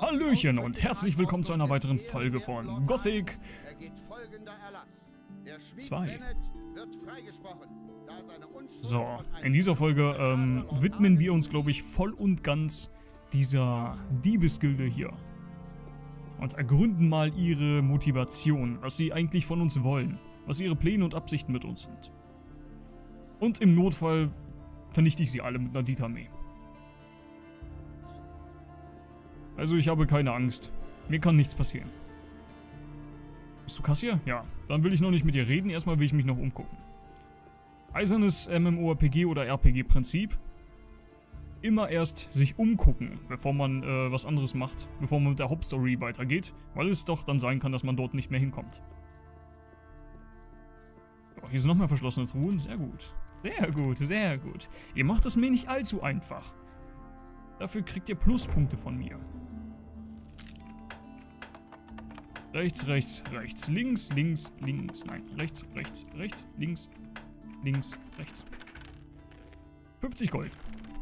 Hallöchen und herzlich willkommen zu einer weiteren Folge von Gothic 2. So, in dieser Folge ähm, widmen wir uns, glaube ich, voll und ganz dieser Diebesgilde hier. Und ergründen mal ihre Motivation, was sie eigentlich von uns wollen, was ihre Pläne und Absichten mit uns sind. Und im Notfall vernichte ich sie alle mit einer Dietarmee. Also ich habe keine Angst. Mir kann nichts passieren. Bist du Kassier? Ja. Dann will ich noch nicht mit dir reden, erstmal will ich mich noch umgucken. Eisernes MMORPG oder RPG-Prinzip. Immer erst sich umgucken, bevor man äh, was anderes macht, bevor man mit der Hauptstory weitergeht, weil es doch dann sein kann, dass man dort nicht mehr hinkommt. So, hier sind noch mehr verschlossene Truhen, sehr gut. Sehr gut, sehr gut. Ihr macht es mir nicht allzu einfach. Dafür kriegt ihr Pluspunkte von mir. Rechts, rechts, rechts. Links, links, links. Nein, rechts, rechts, rechts, links, links, rechts. 50 Gold.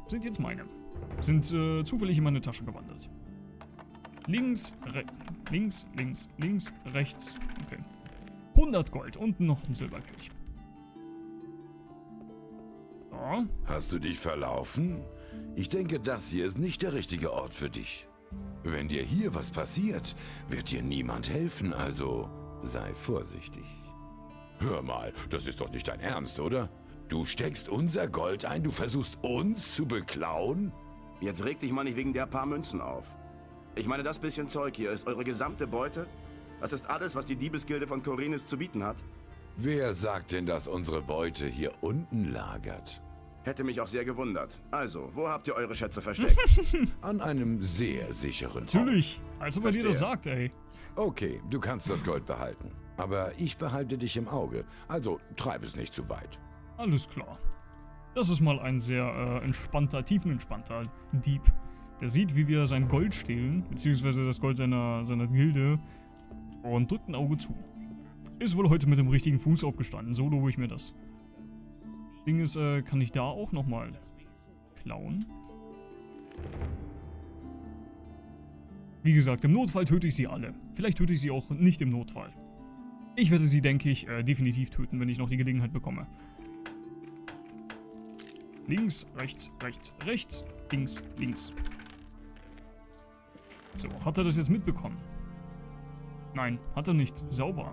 Sind jetzt meine. Sind äh, zufällig in meine Tasche gewandert. Links, links, links, links, rechts. Okay. 100 Gold und noch ein Silberkelch. So. Hast du dich verlaufen? Ich denke, das hier ist nicht der richtige Ort für dich. Wenn dir hier was passiert, wird dir niemand helfen, also sei vorsichtig. Hör mal, das ist doch nicht dein Ernst, oder? Du steckst unser Gold ein, du versuchst uns zu beklauen? Jetzt reg dich mal nicht wegen der paar Münzen auf. Ich meine, das bisschen Zeug hier ist eure gesamte Beute? Das ist alles, was die Diebesgilde von Korinis zu bieten hat? Wer sagt denn, dass unsere Beute hier unten lagert? Hätte mich auch sehr gewundert. Also, wo habt ihr eure Schätze versteckt? An einem sehr sicheren Ort. Natürlich. Als ob er dir das sagt, ey. Okay, du kannst das Gold behalten. Aber ich behalte dich im Auge. Also, treib es nicht zu weit. Alles klar. Das ist mal ein sehr äh, entspannter, tiefenentspannter Dieb. Der sieht, wie wir sein Gold stehlen, beziehungsweise das Gold seiner, seiner Gilde, und drückt ein Auge zu. Ist wohl heute mit dem richtigen Fuß aufgestanden, so lobe ich mir das. Ding ist, äh, kann ich da auch nochmal klauen? Wie gesagt, im Notfall töte ich sie alle. Vielleicht töte ich sie auch nicht im Notfall. Ich werde sie, denke ich, äh, definitiv töten, wenn ich noch die Gelegenheit bekomme. Links, rechts, rechts, rechts, links, links. So, hat er das jetzt mitbekommen? Nein, hat er nicht. Sauber.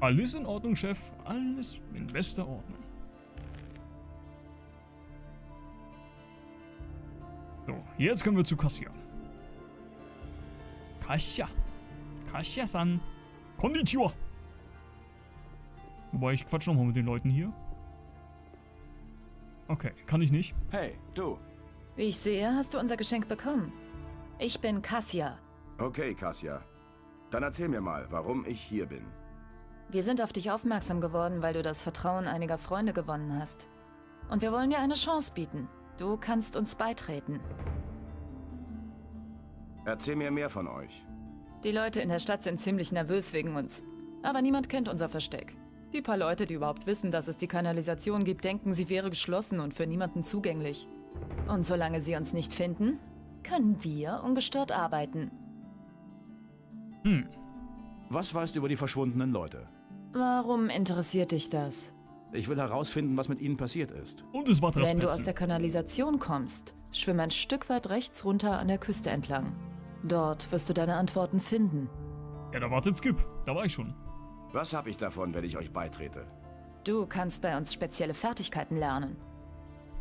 Alles in Ordnung, Chef. Alles in bester Ordnung. So, jetzt können wir zu Kassia. Kassia. Kassia-san. Konnichiwa. Wobei, ich quatsch nochmal mit den Leuten hier. Okay, kann ich nicht. Hey, du. Wie ich sehe, hast du unser Geschenk bekommen. Ich bin Kassia. Okay, Kassia. Dann erzähl mir mal, warum ich hier bin. Wir sind auf dich aufmerksam geworden, weil du das Vertrauen einiger Freunde gewonnen hast. Und wir wollen dir eine Chance bieten. Du kannst uns beitreten. Erzähl mir mehr von euch. Die Leute in der Stadt sind ziemlich nervös wegen uns. Aber niemand kennt unser Versteck. Die paar Leute, die überhaupt wissen, dass es die Kanalisation gibt, denken, sie wäre geschlossen und für niemanden zugänglich. Und solange sie uns nicht finden, können wir ungestört arbeiten. Hm. Was weißt du über die verschwundenen Leute? Warum interessiert dich das? Ich will herausfinden, was mit ihnen passiert ist. Und es war Wenn du aus der Kanalisation kommst, schwimm ein Stück weit rechts runter an der Küste entlang. Dort wirst du deine Antworten finden. Ja, da wartet Skip. Da war ich schon. Was habe ich davon, wenn ich euch beitrete? Du kannst bei uns spezielle Fertigkeiten lernen.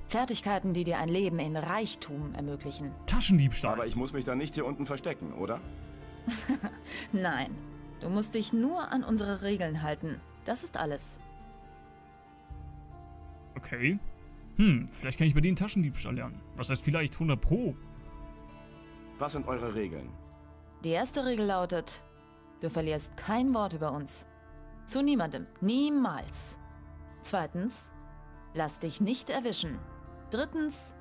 Fertigkeiten, die dir ein Leben in Reichtum ermöglichen. Taschendiebstahl. Aber ich muss mich da nicht hier unten verstecken, oder? Nein, Du musst dich nur an unsere Regeln halten. Das ist alles. Okay. Hm, vielleicht kann ich bei denen Taschendiebstahl lernen. Was heißt vielleicht 100 Pro? Was sind eure Regeln? Die erste Regel lautet, du verlierst kein Wort über uns. Zu niemandem. Niemals. Zweitens, lass dich nicht erwischen. Drittens,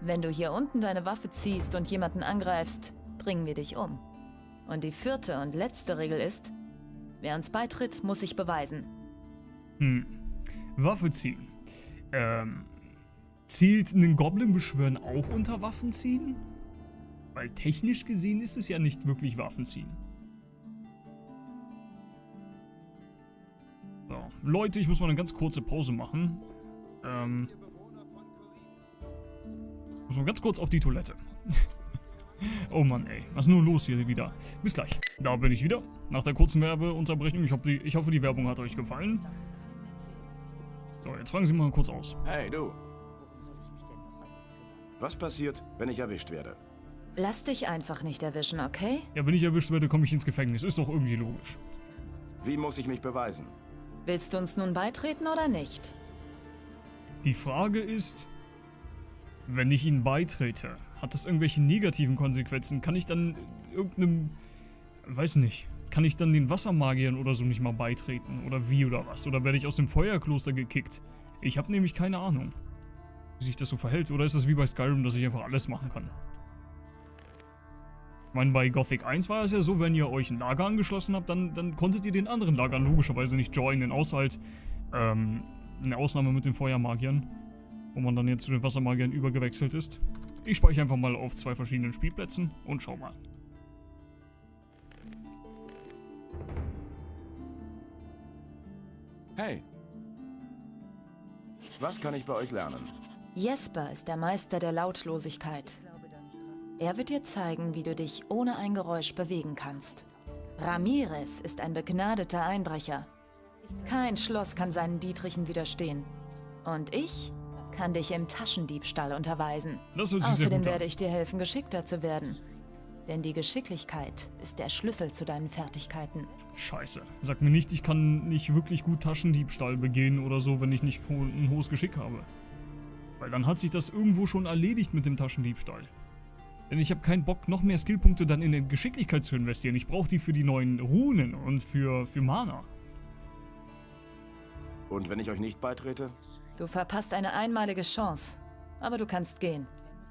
wenn du hier unten deine Waffe ziehst und jemanden angreifst, bringen wir dich um. Und die vierte und letzte Regel ist, wer uns beitritt, muss sich beweisen. Hm. Waffe ziehen. Ähm, zielt einen Goblin beschwören auch unter Waffen ziehen? Weil technisch gesehen ist es ja nicht wirklich Waffenziehen. So, Leute, ich muss mal eine ganz kurze Pause machen. Ähm, muss mal ganz kurz auf die Toilette. oh Mann, ey. Was ist nur los hier wieder? Bis gleich. Da bin ich wieder. Nach der kurzen Werbeunterbrechung. Ich, die, ich hoffe, die Werbung hat euch gefallen. So, jetzt fangen Sie mal kurz aus. Hey, du. Was passiert, wenn ich erwischt werde? Lass dich einfach nicht erwischen, okay? Ja, wenn ich erwischt werde, komme ich ins Gefängnis. Ist doch irgendwie logisch. Wie muss ich mich beweisen? Willst du uns nun beitreten oder nicht? Die Frage ist, wenn ich ihnen beitrete, hat das irgendwelche negativen Konsequenzen? Kann ich dann irgendeinem, weiß nicht, kann ich dann den Wassermagiern oder so nicht mal beitreten? Oder wie oder was? Oder werde ich aus dem Feuerkloster gekickt? Ich habe nämlich keine Ahnung, wie sich das so verhält. Oder ist das wie bei Skyrim, dass ich einfach alles machen kann? Ich meine, bei Gothic 1 war es ja so, wenn ihr euch ein Lager angeschlossen habt, dann, dann konntet ihr den anderen Lagern logischerweise nicht joinen, außer halt ähm, eine Ausnahme mit den Feuermagiern, wo man dann jetzt zu den Wassermagiern übergewechselt ist. Ich speichere einfach mal auf zwei verschiedenen Spielplätzen und schau mal. Hey. Was kann ich bei euch lernen? Jesper ist der Meister der Lautlosigkeit. Er wird dir zeigen, wie du dich ohne ein Geräusch bewegen kannst. Ramirez ist ein begnadeter Einbrecher. Kein Schloss kann seinen Dietrichen widerstehen. Und ich kann dich im Taschendiebstahl unterweisen. Außerdem werde ich dir helfen, geschickter zu werden. Denn die Geschicklichkeit ist der Schlüssel zu deinen Fertigkeiten. Scheiße. Sag mir nicht, ich kann nicht wirklich gut Taschendiebstahl begehen oder so, wenn ich nicht ein hohes Geschick habe. Weil dann hat sich das irgendwo schon erledigt mit dem Taschendiebstahl. Denn ich habe keinen Bock, noch mehr Skillpunkte dann in die Geschicklichkeit zu investieren. Ich brauche die für die neuen Runen und für, für Mana. Und wenn ich euch nicht beitrete? Du verpasst eine einmalige Chance. Aber du kannst gehen.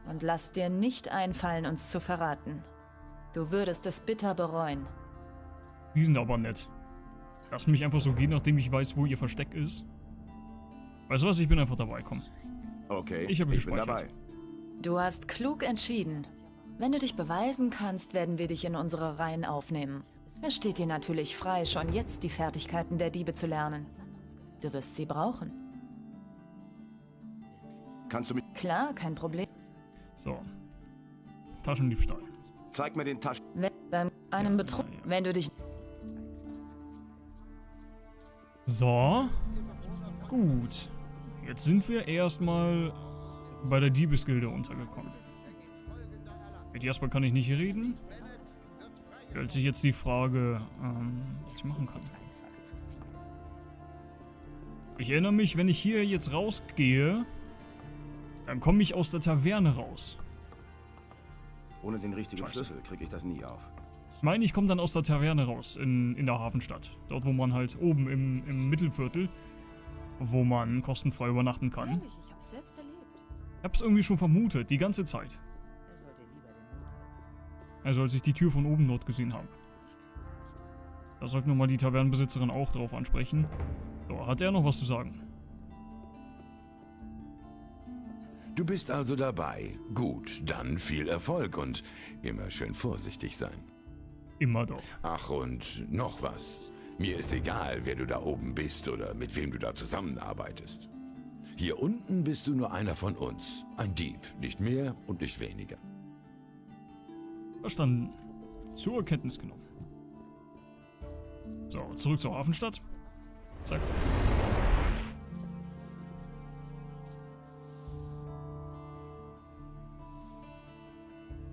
Und lass dir nicht einfallen, uns zu verraten. Du würdest es bitter bereuen. Die sind aber nett. Lass mich einfach so gehen, nachdem ich weiß, wo ihr Versteck ist. Weißt du was, ich bin einfach dabei, komm. Okay, ich, ich bin dabei. Du hast klug entschieden. Wenn du dich beweisen kannst, werden wir dich in unsere Reihen aufnehmen. Es steht dir natürlich frei, schon jetzt die Fertigkeiten der Diebe zu lernen. Du wirst sie brauchen. Kannst du mich... Klar, kein Problem. So. Taschendiebstahl. Zeig mir den Taschen... Wenn, bei einem ja, Betrug... Ja, ja. Wenn du dich... So. Gut. Jetzt sind wir erstmal bei der Diebesgilde untergekommen. Mit Jasper kann ich nicht reden. Stellt sich jetzt die Frage, ähm, was ich machen kann. Ich erinnere mich, wenn ich hier jetzt rausgehe, dann komme ich aus der Taverne raus. Ohne den richtigen Scheiße. Schlüssel kriege ich das nie auf. Ich meine, ich komme dann aus der Taverne raus, in, in der Hafenstadt. Dort, wo man halt oben im, im Mittelviertel, wo man kostenfrei übernachten kann. Ehrlich, ich hab's selbst erlebt. Ich hab's irgendwie schon vermutet, die ganze Zeit. Also als ich die Tür von oben dort gesehen habe. Da sollten wir mal die Tavernenbesitzerin auch drauf ansprechen. So, hat er noch was zu sagen? Du bist also dabei. Gut, dann viel Erfolg und immer schön vorsichtig sein. Immer doch. Ach, und noch was. Mir ist egal, wer du da oben bist oder mit wem du da zusammenarbeitest. Hier unten bist du nur einer von uns. Ein Dieb, nicht mehr und nicht weniger. Verstanden. Zur Kenntnis genommen. So, zurück zur Hafenstadt. Zack.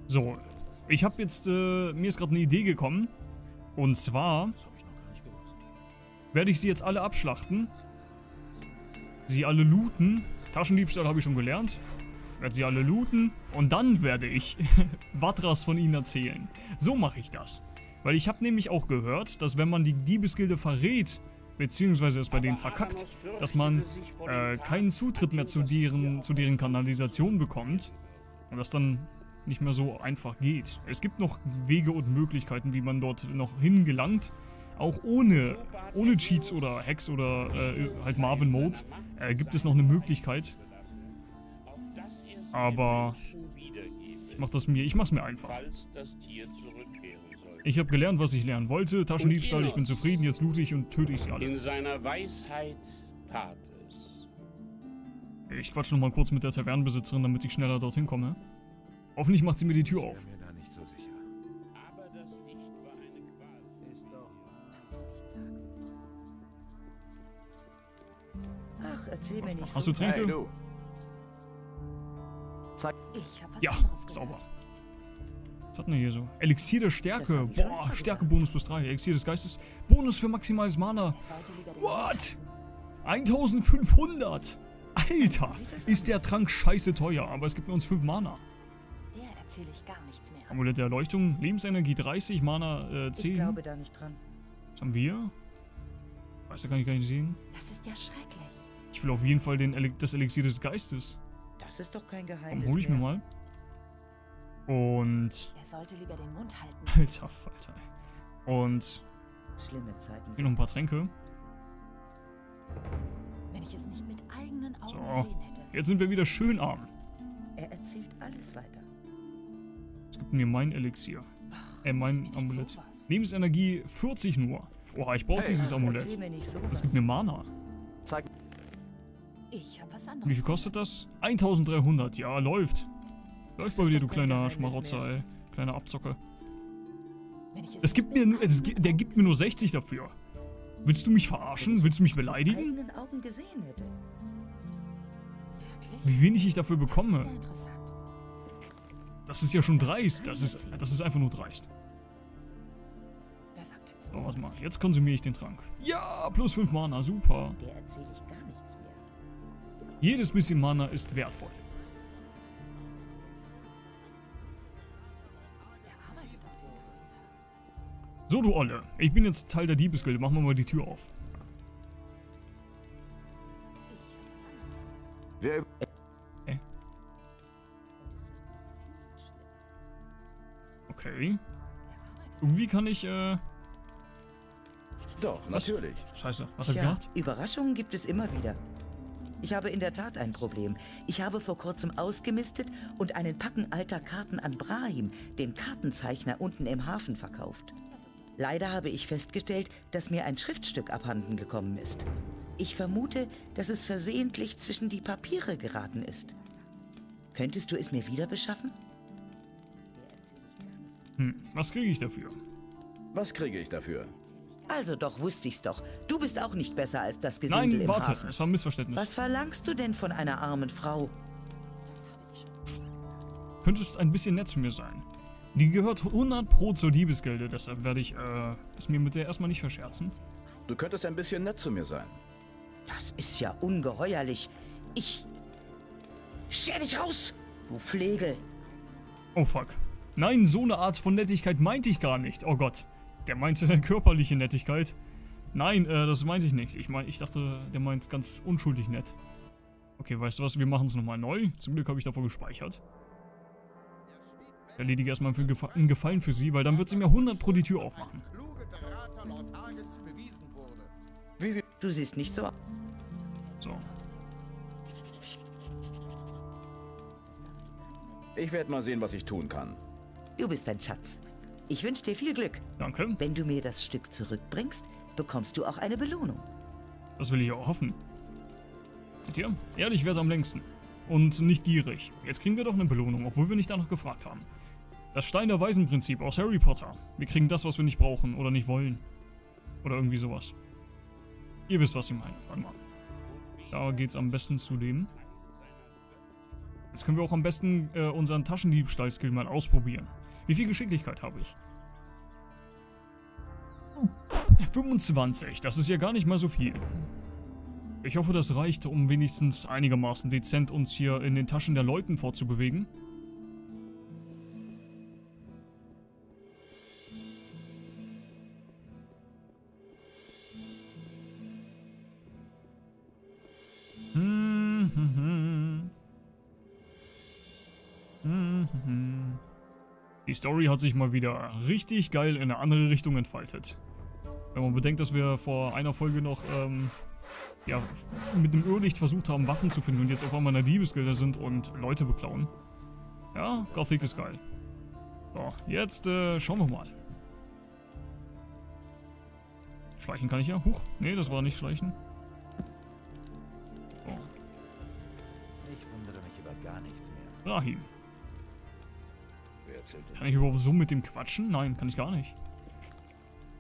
So, ich habe jetzt, äh, mir ist gerade eine Idee gekommen. Und zwar werde ich sie jetzt alle abschlachten. Sie alle looten. Taschendiebstahl habe ich schon gelernt werde sie alle looten und dann werde ich Watras von ihnen erzählen. So mache ich das. Weil ich habe nämlich auch gehört, dass wenn man die Diebesgilde verrät, beziehungsweise es bei denen verkackt, dass man äh, keinen Zutritt mehr zu deren, zu deren Kanalisation bekommt und das dann nicht mehr so einfach geht. Es gibt noch Wege und Möglichkeiten, wie man dort noch hingelangt, auch ohne, ohne Cheats oder Hacks oder äh, halt Marvin Mode äh, gibt es noch eine Möglichkeit, aber Ich mach das mir, ich mach's mir einfach. Ich habe gelernt, was ich lernen wollte. Taschendiebstahl, ich bin zufrieden, jetzt loote ich und töte ich sie alle. In seiner Weisheit tat es. Ich quatsch noch mal kurz mit der Tavernenbesitzerin, damit ich schneller dorthin komme. Hoffentlich macht sie mir die Tür auf. So. Ach, erzähl mir nicht Hast so. du Tränke? Hey, du. Ich hab was Ja, sauber. Was hat denn hier so? Elixier der Stärke. Boah, Stärke-Bonus plus 3. Elixier des Geistes. Bonus für maximales Mana. What? 1500. Alter, ist der Trank scheiße teuer, aber es gibt nur uns 5 Mana. Erzähle ich gar nichts mehr. Amulett der Erleuchtung, Lebensenergie 30, Mana äh, Ich 10. glaube da nicht dran. Was haben wir? Weiß da kann ich gar nicht sehen. Das ist ja schrecklich. Ich will auf jeden Fall den Ele das Elixier des Geistes. Das ist doch kein Geheimnis. hol ich mir mehr. mal. Und. Er sollte lieber den Mund halten. Alter Falter. Und Schlimme Zeiten. hier noch ein paar Tränke. Wenn ich es nicht mit eigenen Augen So. gesehen hätte. Jetzt sind wir wieder schön arm. Er erzählt alles weiter. Es gibt mir mein Elixier. Äh, mein Amulett. sowas. Lebensenergie 40 nur. Oha, ich brauche Hey, dieses Ach, Amulett. Das gibt mir Mana. Zeig Ich hab was anderes. Wie viel kostet das? 1300. Ja, läuft. Läuft bei ist dir, du kleiner Schmarotzer, ey. Kleiner Abzocker. Wenn ich Es gibt mir nur, es, der gibt mir nur 60 dafür. Willst du mich verarschen? Willst du mich beleidigen? eigenen Augen gesehen hätte. Wirklich? Wie wenig ich dafür Das ist bekomme. ja interessant. Das ist ja schon dreist. Das ist, das ist einfach nur dreist. So, warte mal. Jetzt konsumiere ich den Trank. Ja, plus 5 Mana. Super. Jedes bisschen Mana ist wertvoll. Er. So, du Olle. Ich bin jetzt Teil der Diebesgilde. Machen wir mal die Tür auf. Irgendwie kann ich, äh... Doch, natürlich. Scheiße. Was hat er Tja, gemacht? Überraschungen gibt es immer wieder. Ich habe in der Tat ein Problem. Ich habe vor kurzem ausgemistet und einen Packen alter Karten an Brahim, den Kartenzeichner unten im Hafen, verkauft. Leider habe ich festgestellt, dass mir ein Schriftstück abhanden gekommen ist. Ich vermute, dass es versehentlich zwischen die Papiere geraten ist. Könntest du es mir wieder beschaffen? Hm, was kriege ich dafür? Was kriege ich dafür? Also doch, wusste ich's doch. Du bist auch nicht besser als das Gesindel Nein, im warte. Hafen. Es war ein Missverständnis. Was verlangst du denn von einer armen Frau? Könntest ein bisschen nett zu mir sein. Die gehört 100 Pro zur Diebesgilde, deshalb werde ich, äh, es mir mit der erstmal nicht verscherzen. Du könntest ein bisschen nett zu mir sein. Das ist ja ungeheuerlich. Ich. Scher dich raus, du Flegel. Oh fuck. Nein, so eine Art von Nettigkeit meinte ich gar nicht. Oh Gott. Der meinte körperliche Nettigkeit. Nein, äh, das meinte ich nicht. Ich mein, ich dachte, der meint ganz unschuldig nett. Okay, weißt du was? Wir machen es nochmal neu. Zum Glück habe ich davor gespeichert. Erledige erstmal einen Gefa- einen Gefallen für sie, weil dann wird sie mir 100 pro die Tür aufmachen. Du siehst nicht so. So. Ich werde mal sehen, was ich tun kann. Du bist ein Schatz. Ich wünsche dir viel Glück. Danke. Wenn du mir das Stück zurückbringst, bekommst du auch eine Belohnung. Das will ich auch hoffen. Seht ihr? Ehrlich wär's am längsten. Und nicht gierig. Jetzt kriegen wir doch eine Belohnung, obwohl wir nicht danach gefragt haben. Das Stein der Weisen-Prinzip aus Harry Potter. Wir kriegen das, was wir nicht brauchen oder nicht wollen. Oder irgendwie sowas. Ihr wisst, was ich meine. Warte mal. Da geht's am besten zu dem. Jetzt können wir auch am besten äh, unseren Taschendiebstahl-Skill mal ausprobieren. Wie viel Geschicklichkeit habe ich? 25, das ist ja gar nicht mal so viel. Ich hoffe, das reicht, um wenigstens einigermaßen dezent uns hier in den Taschen der Leuten fortzubewegen. Story hat sich mal wieder richtig geil in eine andere Richtung entfaltet. Wenn man bedenkt, dass wir vor einer Folge noch ähm, ja, mit dem Irrlicht versucht haben, Waffen zu finden und jetzt auf einmal in der Diebesgilde sind und Leute beklauen. Ja, Gothic ist geil. So, jetzt äh, schauen wir mal. Schleichen kann ich ja. Huch. Nee, das war nicht Schleichen. So. Ich wundere mich über gar nichts mehr. Rahim. Denn? Kann ich überhaupt so mit dem quatschen? Nein, kann ich gar nicht.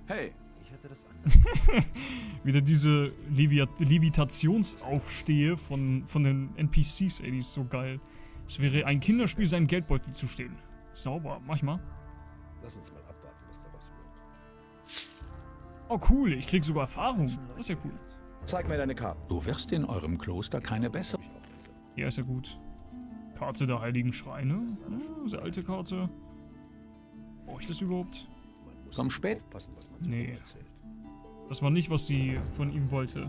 Hey, Ich hatte das anders. Wieder diese Levi Levitationsaufstehe von, von den NPCs, ey, die ist so geil. Es wäre ein Kinderspiel, seinen Geldbeutel zu stehlen. Sauber, mach ich mal. Lass uns mal abwarten, was daraus wird. Oh cool, ich krieg sogar Erfahrung. Das ist ja cool. zeig mir deine Karte. Du wirst in eurem Kloster keine bessere. Ja, ist ja gut. Karte der Heiligen Schreine. Ja, sehr alte Karte. Brauche ich das überhaupt? Komm spät. Nee. Das war nicht, was sie von ihm wollte.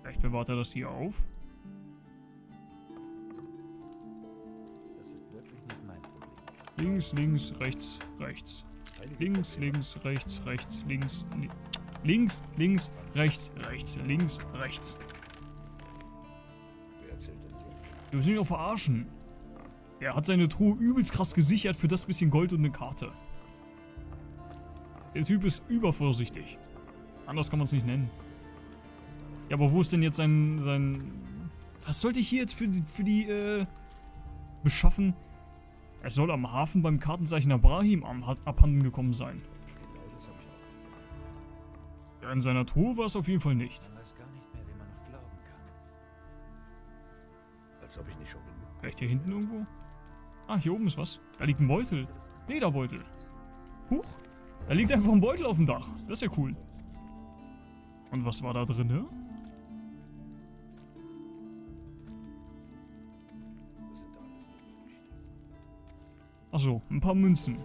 Vielleicht bewahrt er das hier auf. Links, links, rechts, rechts. Links, links, rechts, rechts, links, li links, links, rechts, rechts, links, rechts. Du willst mich auch verarschen. Der hat seine Truhe übelst krass gesichert für das bisschen Gold und eine Karte. Der Typ ist übervorsichtig. Anders kann man es nicht nennen. Ja, aber wo ist denn jetzt sein, sein... Was sollte ich hier jetzt für die, für die, äh... beschaffen? Er soll am Hafen beim Kartenzeichner Brahim abhanden gekommen sein. In seiner Truhe war es auf jeden Fall nicht. Man weiß gar nicht mehr, wem man noch glauben kann. Als ob ich nicht schon genug. Vielleicht hier hinten irgendwo? Ah, hier oben ist was. Da liegt ein Beutel. Lederbeutel. Huch. Da liegt einfach ein Beutel auf dem Dach. Das ist ja cool. Und was war da drin, ne? Achso, ein paar Münzen.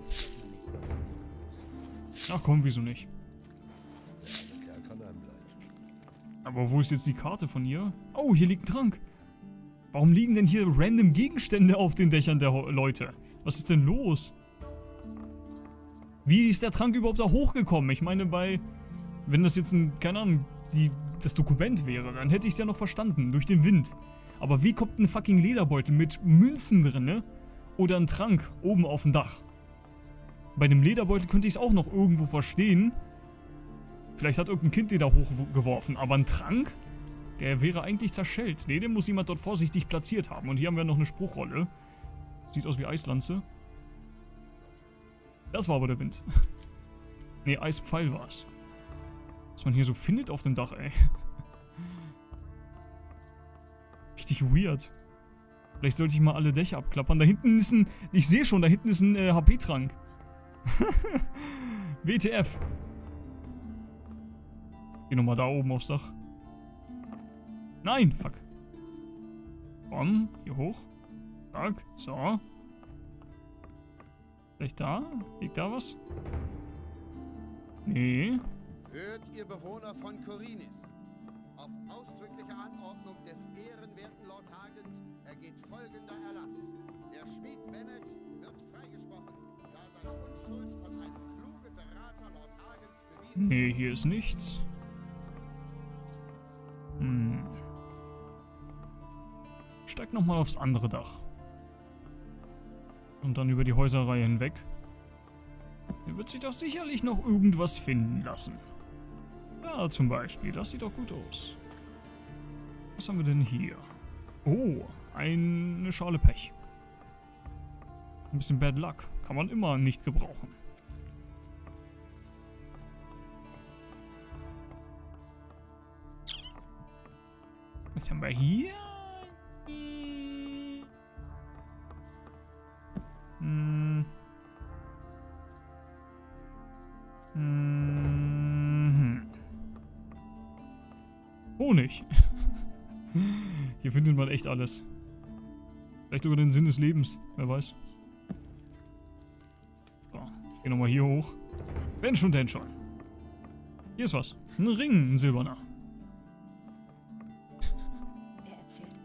Ach komm, wieso nicht? Aber wo ist jetzt die Karte von ihr? Oh, hier liegt ein Trank. Warum liegen denn hier random Gegenstände auf den Dächern der Leute? Was ist denn los? Wie ist der Trank überhaupt da hochgekommen? Ich meine, bei... Wenn das jetzt ein, keine Ahnung, die, das Dokument wäre, dann hätte ich es ja noch verstanden, durch den Wind. Aber wie kommt ein fucking Lederbeutel mit Münzen drinne oder ein Trank oben auf dem Dach? Bei dem Lederbeutel könnte ich es auch noch irgendwo verstehen. Vielleicht hat irgendein Kind den da hochgeworfen, aber ein Trank? Der wäre eigentlich zerschellt. Ne, den muss jemand dort vorsichtig platziert haben. Und hier haben wir noch eine Spruchrolle. Sieht aus wie Eislanze. Das war aber der Wind. ne, Eispfeil war's. Was man hier so findet auf dem Dach, ey. Richtig weird. Vielleicht sollte ich mal alle Dächer abklappern. Da hinten ist ein... Ich sehe schon, da hinten ist ein äh, HP-Trank. WTF. Geh nochmal da oben aufs Dach. Nein, fuck. Komm, hier hoch. Zack, so. Vielleicht da? Liegt da was? Nee. Hört ihr Bewohner von Korinis. Auf ausdrückliche Anordnung des ehrenwerten Lord Hagens ergeht folgender Erlass. Der Schmied Bennett wird freigesprochen, da seine Unschuld von einem klugen Berater Lord Hagens bewiesen Nee, hier ist nichts. Hm. Steig nochmal aufs andere Dach. Und dann über die Häuserreihe hinweg. Hier wird sich doch sicherlich noch irgendwas finden lassen. Ja, zum Beispiel. Das sieht doch gut aus. Was haben wir denn hier? Oh, eine Schale Pech. Ein bisschen Bad Luck. Kann man immer nicht gebrauchen. Was haben wir hier? Hm. Hm. Honig. Hier findet man echt alles. Vielleicht sogar den Sinn des Lebens. Wer weiß. So, ich geh nochmal hier hoch. Wenn schon, denn schon. Hier ist was. Ein Ring, ein silberner.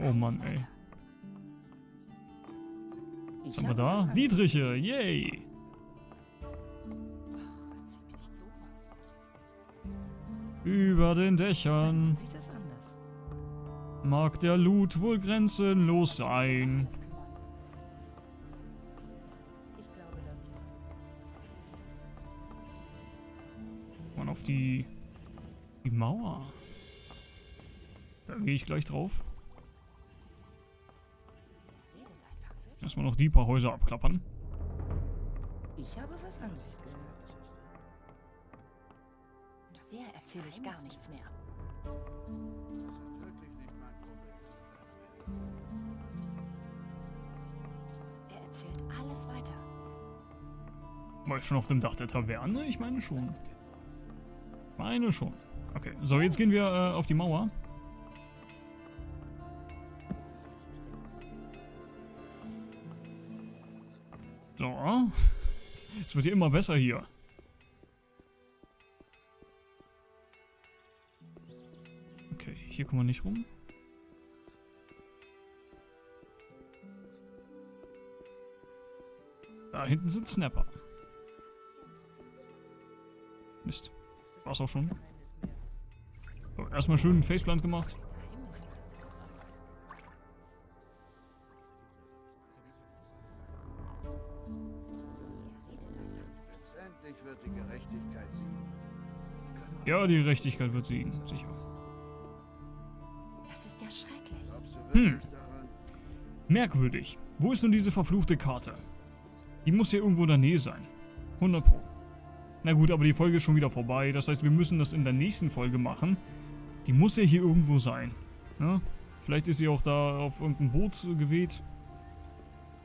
Oh Mann, ey. Was haben wir da? Dietriche, yay. Nicht sowas. Über den Dächern. Mag der Loot wohl grenzenlos sein. Ich glaube da nicht. Man auf die, die Mauer. Da gehe ich gleich drauf. Erstmal noch die paar Häuser abklappern. Ich habe was anderes gesagt. Der erzähle ich gar nichts mehr. Er erzählt alles weiter. War ich schon auf dem Dach der Taverne? Ich meine schon. Meine schon. Okay, so jetzt gehen wir äh, auf die Mauer. Es wird hier immer besser hier. Okay, hier kommen wir nicht rum. Da hinten sind Snapper. Mist. War's auch schon. So, erstmal schön einen Faceplant gemacht. Letztendlich wird die Gerechtigkeit siegen. Ja, die Gerechtigkeit wird siegen, sicher. Das ist ja schrecklich. Hm. Merkwürdig. Wo ist nun diese verfluchte Karte? Die muss hier irgendwo in der Nähe sein. 100 Pro. Na gut, aber die Folge ist schon wieder vorbei. Das heißt, wir müssen das in der nächsten Folge machen. Die muss ja hier irgendwo sein. Ja? Vielleicht ist sie auch da auf irgendein Boot geweht.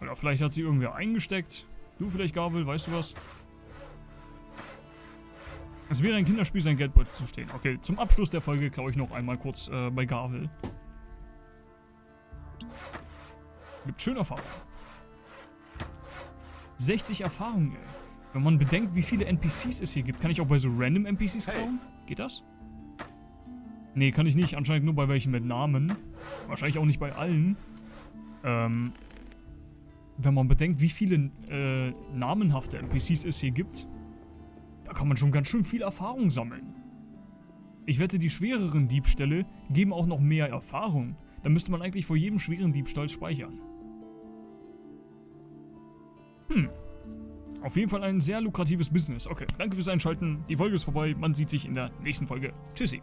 Oder vielleicht hat sie irgendwer eingesteckt. Du vielleicht, Gabel, weißt du was? Es wäre ein Kinderspiel, sein Geldbeutel zu stehen. Okay, zum Abschluss der Folge klaue ich noch einmal kurz äh, bei Gavel. Gibt schön Erfahrung. 60 Erfahrungen, ey. Wenn man bedenkt, wie viele NPCs es hier gibt, kann ich auch bei so random NPCs klauen? Geht das? Nee, kann ich nicht. Anscheinend nur bei welchen mit Namen. Wahrscheinlich auch nicht bei allen. Ähm, wenn man bedenkt, wie viele äh, namenhafte NPCs es hier gibt, da kann man schon ganz schön viel Erfahrung sammeln. Ich wette, die schwereren Diebstähle geben auch noch mehr Erfahrung. Da müsste man eigentlich vor jedem schweren Diebstahl speichern. Hm. Auf jeden Fall ein sehr lukratives Business. Okay, danke fürs Einschalten. Die Folge ist vorbei. Man sieht sich in der nächsten Folge. Tschüssi.